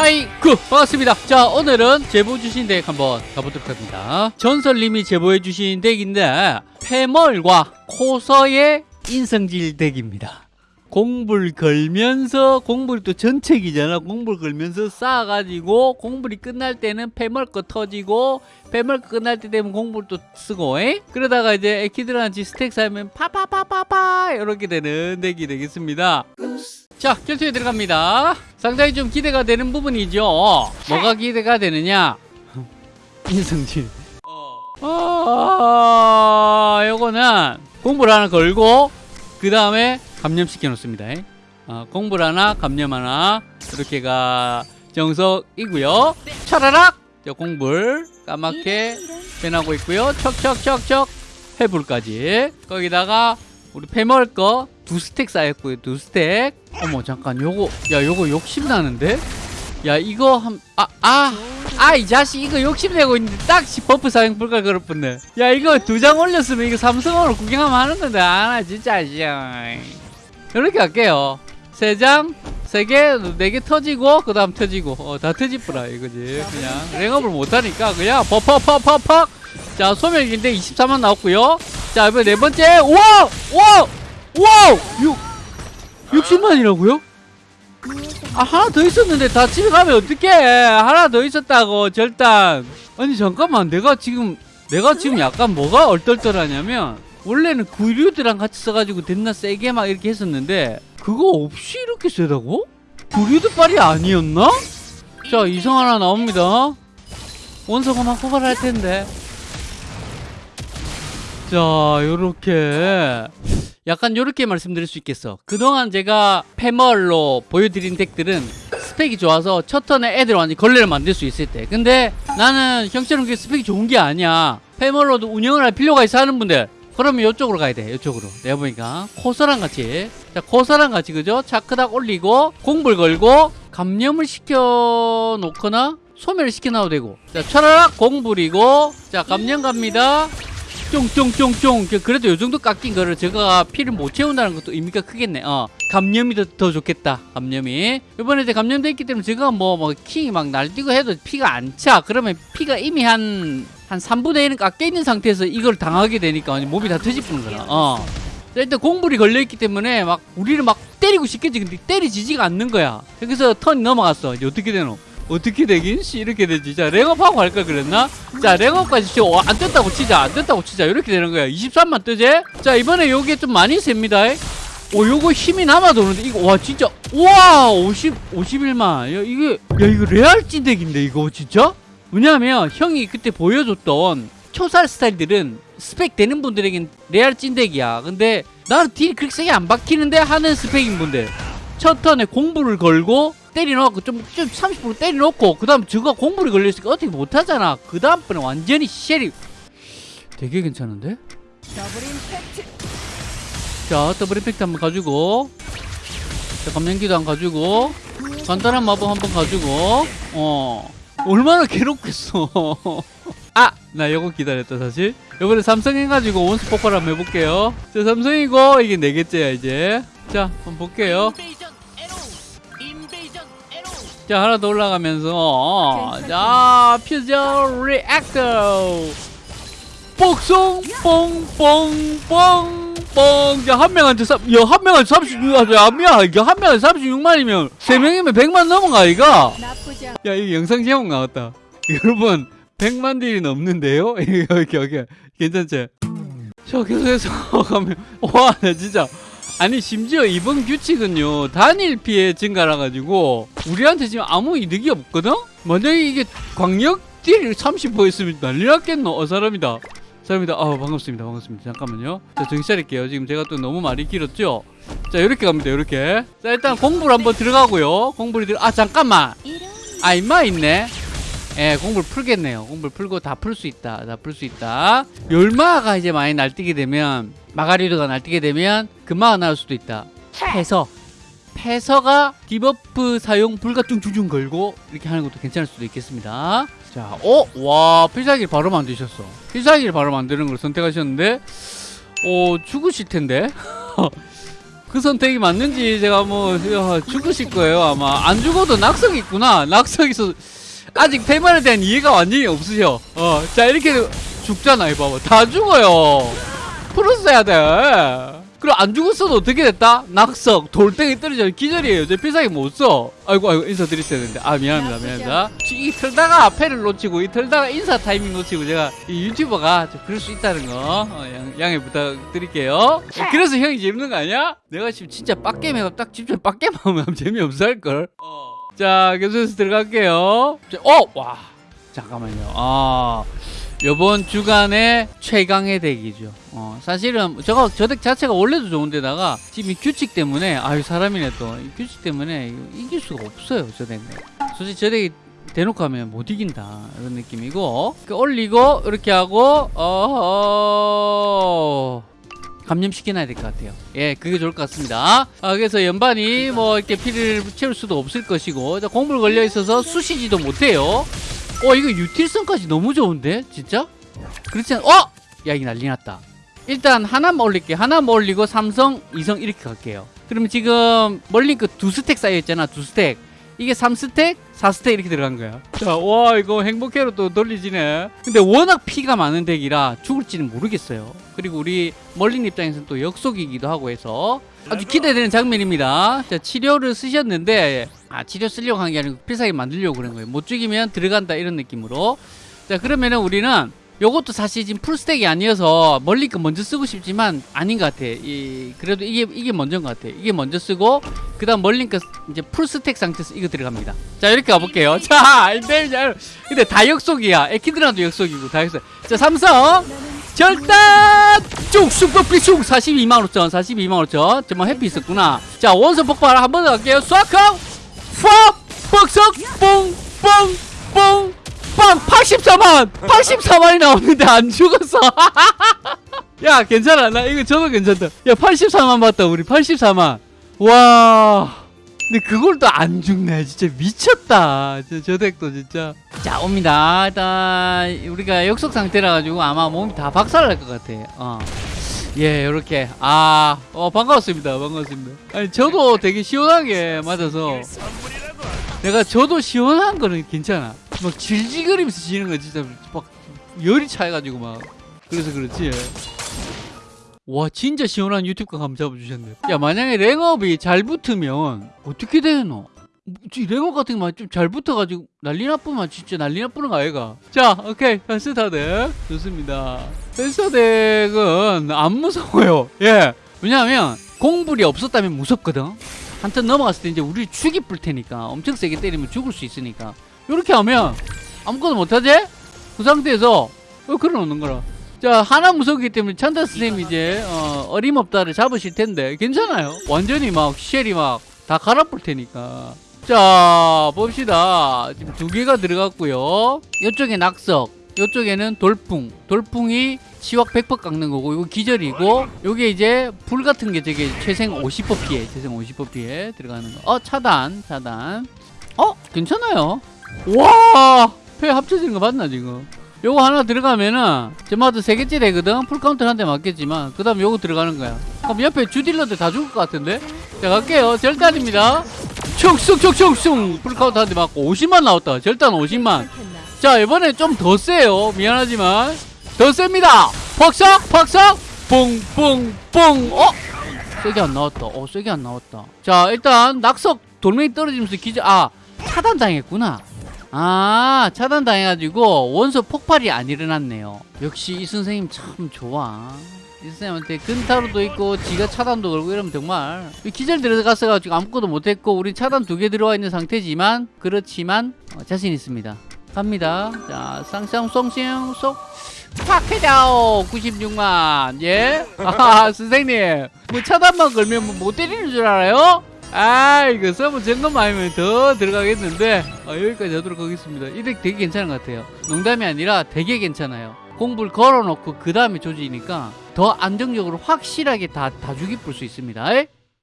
하이 구. 반갑습니다. 자 오늘은 제보 주신 덱 한번 가보도록 합니다. 전설님이 제보해 주신 덱인데 패멀과 고서의 인성질 덱입니다. 공불 걸면서 공불이 또 전책이잖아. 공불 걸면서 쌓아가지고 공불이 끝날 때는 패멀 거 터지고 패멀 거 끝날 때 되면 공불 또 쓰고 에? 그러다가 이제 에키드랑 스택 쌓으면 파파파파파 이렇게 되는 덱이 되겠습니다 자 결투에 들어갑니다. 상당히 좀 기대가 되는 부분이죠. 뭐가 기대가 되느냐? 인성질. 아 요거는 공부를 하나 걸고 그 다음에 감염시켜 놓습니다. 어, 공부를 하나 감염 하나 이렇게가 정석이고요. 차라락! 저 공불 까맣게 변하고 있고요. 척척척척 해불까지. 거기다가 우리 패멀 거 두 스택 쌓였고요 두 스택 어머 잠깐 요거 야 요거 욕심 나는데 야 이거 한 아 아 아 이 자식 이거 욕심내고 있는데 딱 buff 사용 불가 떴네 야 이거 두 장 올렸으면 이거 삼성으로 구경하면 하는 건데 아나 진짜 씨. 이렇게 할게요 세 장 세 개, 네 개 터지고, 그 다음 터지고, 어, 다 터지뿌라, 이거지. 그냥, 랭업을 못하니까, 그냥, 퍼퍼퍼퍼퍽! 자, 소멸기인데 24만 나왔고요 자, 이번 네 번째, 우와! 우와! 우와! 6, 60만이라고요? 아, 하나 더 있었는데 다 집에 가면 어떡해! 하나 더 있었다고, 절단! 아니, 잠깐만, 내가 지금, 내가 지금 약간 뭐가 얼떨떨하냐면, 원래는 구류들랑 같이 써가지고 됐나 세게 막 이렇게 했었는데, 그거 없이 이렇게 세다고? 구류드 빨이 아니었나? 자, 이성 하나 나옵니다. 원서가 막 호발할 텐데. 자, 요렇게. 약간 요렇게 말씀드릴 수 있겠어. 그동안 제가 패멀로 보여드린 덱들은 스펙이 좋아서 첫 턴에 애들 완전히 걸레를 만들 수 있을 때. 근데 나는 형처럼 그 스펙이 좋은 게 아니야. 패멀로도 운영을 할 필요가 있어 하는 분들. 그러면 이쪽으로 가야 돼. 이쪽으로. 내가 보니까 코서랑 같이. 자, 코서랑 같이 그죠? 차크닥 올리고 공불 걸고 감염을 시켜 놓거나 소멸을 시켜 놔도 되고. 자, 차라락 공불이고 자, 감염 갑니다. 쫑쫑쫑쫑. 그래도 요 정도 깎인 거를 제가 피를 못 채운다는 것도 의미가 크겠네. 어 감염이 더, 더 좋겠다 감염이. 이번에 이제 감염돼 있기 때문에 제가 뭐뭐킹막 날뛰고 해도 피가 안 차. 그러면 피가 이미 한한 3분의 1은 깎여 있는 상태에서 이걸 당하게 되니까 몸이 다 터지푸는 거야. 어. 자, 일단 공불이 걸려있기 때문에 막 우리를 막 때리고 싶겠지 근데 때리지지가 않는 거야. 여기서 턴이 넘어갔어. 이제 어떻게 되노 어떻게 되긴? 씨 이렇게 되지 자 랭업하고 갈까 그랬나? 자 랭업까지 치고 어, 안 떴다고 치자 안 떴다고 치자 이렇게 되는 거야 23만 뜨지? 자 이번에 요게 좀 많이 셉니다 오 요거 힘이 남아 도는데 이거 와 진짜 우와 50 51만 야 이게 야 이거 레알 찐덱인데 이거 진짜? 왜냐하면 형이 그때 보여줬던 초살 스타일들은 스펙 되는 분들에겐 레알 찐덱이야 근데 나는 딜이 그렇게 세게 안 박히는데 하는 스펙인 분들 첫 턴에 공부를 걸고 때려놓고 좀, 좀 30% 때려놓고 그 다음 저거 공불이 걸려있으니까 어떻게 못하잖아. 그 다음번에 완전히 쉘이 되게 괜찮은데? 자 double impact 한번 가지고 자 감량기도 한 가지고 간단한 마법 한번 가지고 어 얼마나 괴롭겠어. 아! 나 이거 기다렸다 사실. 이번에 삼성 해가지고 원스 폭발 한번 해볼게요. 자 삼성이고 이게 네 개째야 이제. 자 한번 볼게요 자 하나 더 올라가면서 자 fusion reactor 복송 뽕뽕뽕뽕. 자한 명한테 야한 명한테 36만 야 미야 이게 한 명한테 36만이면 세 명이면 100만 넘어가 이가? 야 이거 영상 제목 나왔다. 여러분 100만 딜이 넘는데요? 여기 여기 괜찮지? 자 계속해서 가면 와 나 진짜 아니 심지어 이번 규칙은요 단일 피해 증가라 가지고 우리한테 지금 아무 이득이 없거든? 만약에 이게 광역 딜 30%였으면 난리 났겠노? 어 사람이다. 사람이다. 아 반갑습니다. 반갑습니다. 잠깐만요. 자 정신 차릴게요. 지금 제가 또 너무 말이 길었죠? 자 이렇게 갑니다. 이렇게. 자 일단 공부를 한번 들어가고요. 공부를 들어 아 잠깐만. 아 임마 있네. 예, 공부를 풀겠네요. 공부를 풀고 다 풀 수 있다. 다 풀 수 있다. 열마가 이제 많이 날뛰게 되면 마가리드가 날뛰게 되면 금마가 나올 수도 있다. 패서. 패서가 debuff 사용 불가 뚱뚱뚱 걸고 이렇게 하는 것도 괜찮을 수도 있겠습니다. 자, 어? 와, 필살기를 바로 만드셨어. 필살기를 바로 만드는 걸 선택하셨는데 어, 죽으실 텐데. 그 선택이 맞는지 제가 뭐 야, 죽으실 거예요 아마 안 죽어도 낙석이 있구나 낙석에서 아직 패만에 대한 이해가 완전히 없으셔 어 자 이렇게 죽잖아 이 봐봐 다 죽어요 풀었어야 돼. 그럼 안 죽었어도 어떻게 됐다? 낙석 돌덩이 떨어져 기절이에요. 제 필살기 못 써. 아이고 아이고 인사드렸어야 되는데. 아 미안합니다 미안합니다. 이 털다가 패를 놓치고 이 털다가 인사 타이밍 놓치고 제가 이 유튜버가 좀 그럴 수 있다는 거 어, 양, 양해 부탁드릴게요. 그래서 형이 재밌는 거 아니야? 내가 지금 진짜 빡게임 해가 딱 집중 빡게임 하면 재미없어 할걸 자 계속해서 들어갈게요. 자, 어! 와. 잠깐만요. 아 요번 주간의 최강의 덱이죠. 어, 사실은 저거 저 덱 자체가 원래도 좋은데다가 지금 이 규칙 때문에 아유 사람이네 또 이 규칙 때문에 이길 수가 없어요 저 덱은. 솔직히 저 덱이 대놓고 하면 못 이긴다 이런 느낌이고 그 올리고 이렇게 하고 어 감염시켜놔야 될 것 같아요. 예, 그게 좋을 것 같습니다. 아, 그래서 연반이 뭐 이렇게 피를 채울 수도 없을 것이고, 자, 공물 걸려 있어서 쑤시지도 못해요. 어, 이거 util성까지 너무 좋은데? 진짜? 그렇지 않, 어! 야, 이게 난리 났다. 일단 하나만 올릴게요. 하나만 올리고 삼성, 이성 이렇게 갈게요. 그러면 지금 멀린 거 두 스택 쌓여있잖아, 두 스택. 이게 3스택, 4스택 이렇게 들어간 거야. 자, 와, 이거 행복해로 또 돌리지네. 근데 워낙 피가 많은 덱이라 죽을지는 모르겠어요. 그리고 우리 멀린 입장에서는 또 역속이기도 하고 해서 아주 기대되는 장면입니다. 자, 치료를 쓰셨는데, 아, 치료 쓰려고 한 게 아니고 필살기 만들려고 그런 거예요. 못 죽이면 들어간다 이런 느낌으로. 자, 그러면은 우리는 요것도 사실 지금 풀스택이 아니어서 멀리 거 먼저 쓰고 싶지만 아닌 것 같아. 이 그래도 이게 이게 먼저인 것 같아. 이게 먼저 쓰고 그다음 멀리 거 이제 풀스택 상태에서 이거 들어갑니다. 자 이렇게 가볼게요. 자 근데 다 역속이야. 에키드라도 역속이고 다 역속. 자 삼성 절단 쭉쑥뻑비쑥 42만 5천 42만 5천 정말 해피 있었구나. 자 원소 폭발 한 번 더 갈게요. 쏴커 푸 뻑석 뽕뽕뽕 빵 84만 84만이 나오는데 안 죽었어 야 괜찮아 나 이거 저도 괜찮다 야 84만 봤다 우리 84만 와 근데 그걸 또 안 죽네 진짜 미쳤다 저, 저 덱도 진짜 자 옵니다 일단 우리가 역속 상태라 가지고 아마 몸이 다 박살 날 것 같아 어. 예, 요렇게. 아, 어, 반갑습니다. 반갑습니다. 아니, 저도 되게 시원하게 맞아서. 내가 저도 시원한 거는 괜찮아. 막 질질거리면서 지는 거 진짜 막 열이 차해가지고 막. 그래서 그렇지. 와, 진짜 시원한 유튜브 감 잡아주셨네. 야, 만약에 랭업이 잘 붙으면 어떻게 되노? 이 랭업 같은 거 좀 잘 붙어가지고 난리 나쁘면 진짜 난리 나쁘는 거 아이가? 자, 오케이. 펜스타덱. 좋습니다. 펜스타덱은 안 무서워요. 예. 왜냐하면 공불이 없었다면 무섭거든. 한턴 넘어갔을 때 이제 우리 죽이 불 테니까 엄청 세게 때리면 죽을 수 있으니까 이렇게 하면 아무것도 못하지? 그 상태에서 어, 걸어놓는 거라. 자 하나 무섭기 때문에 찬다 선생님 이제 어, 어림없다를 잡으실 텐데 괜찮아요. 완전히 막 쉘이 막 다 갈아볼 테니까. 자 봅시다. 지금 두 개가 들어갔고요. 이쪽에 낙석 이쪽에는 돌풍. 돌풍이 치확 100% 깎는 거고 이거 기절이고 요게 이제 불 같은 게 저게 최생 50% 피해 최생 50% 피해 들어가는 거어 차단 차단. 어 괜찮아요 와패 합쳐지는 거 맞나 지금? 요거 하나 들어가면은 저마다 세 개째 되거든? full counter 한 대 맞겠지만 그 다음 요거 들어가는 거야. 그럼 옆에 주딜러들 다 죽을 것 같은데? 자 갈게요. 절단입니다. 촉쑥촉촉쑥 full counter 한 대 맞고 50만 나왔다. 절단 50만. 자 이번에 좀 더 세요. 미안하지만. 더 셉니다. 퍽석 퍽석 뿡뿡뿡! 어? 세게 안 나왔다. 어 세게 안 나왔다. 자 일단 낙석 돌멩이 떨어지면서 기절 아 차단 당했구나 아 차단 당해가지고 원소 폭발이 안 일어났네요. 역시 이 선생님 참 좋아. 이 선생님한테 근타로도 있고 지가 차단도 걸고 이러면 정말 기절 들어갔어가지고 아무것도 못했고 우리 차단 두 개 들어와 있는 상태지만 그렇지만 어, 자신 있습니다. 갑니다. 자 쌍쌍송싱 쏙 팍해다오! 96만. 예? 아 선생님. 뭐 차단만 걸면 뭐 못 때리는 줄 알아요? 아 이거 서버 점검 아니면 더 들어가겠는데. 아, 여기까지 하도록 하겠습니다. 이 덱 되게 괜찮은 것 같아요. 농담이 아니라 되게 괜찮아요. 공불 걸어놓고 그 다음에 조지니까 더 안정적으로 확실하게 다, 다 죽이 풀 수 있습니다. 에?